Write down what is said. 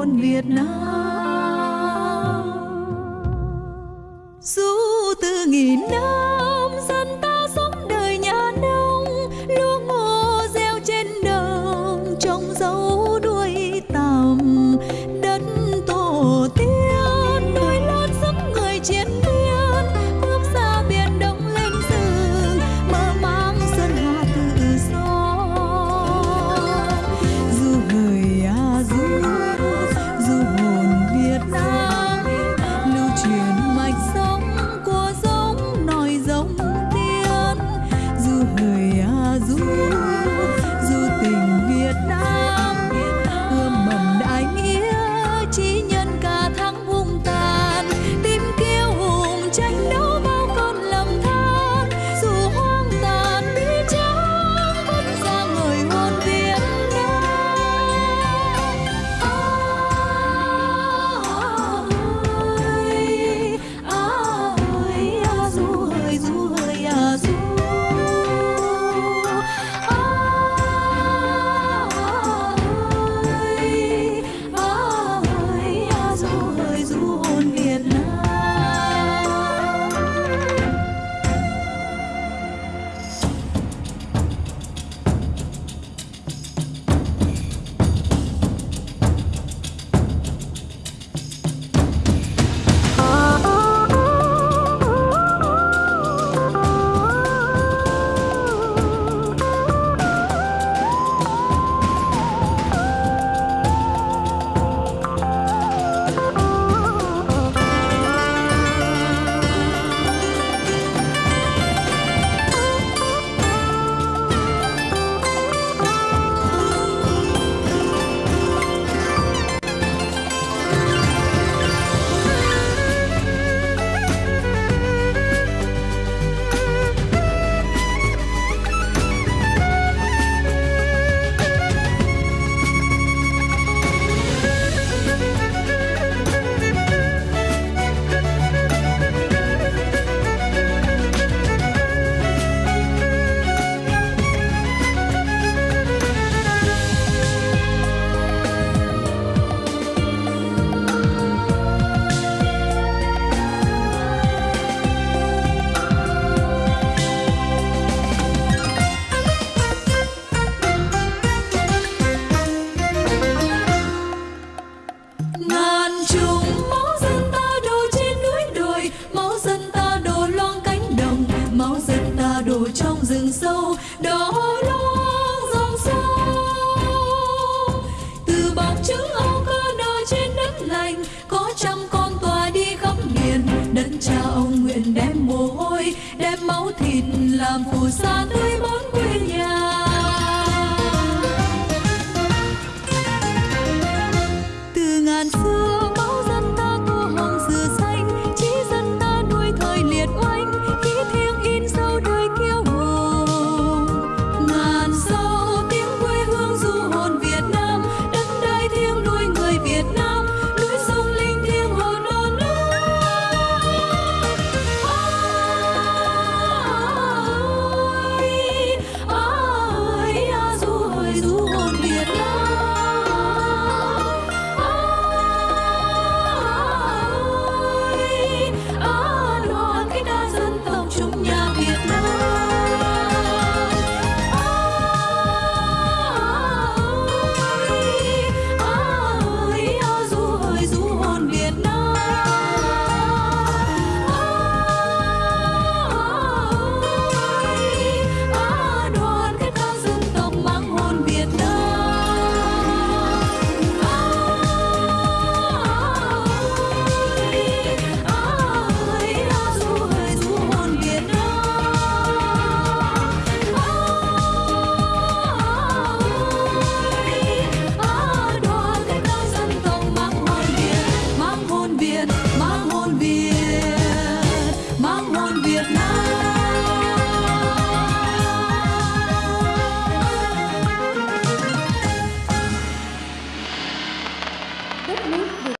hồn Việt Nam. Du từ nghìn năm thịt làm phù sa tươi bóng Vietnam.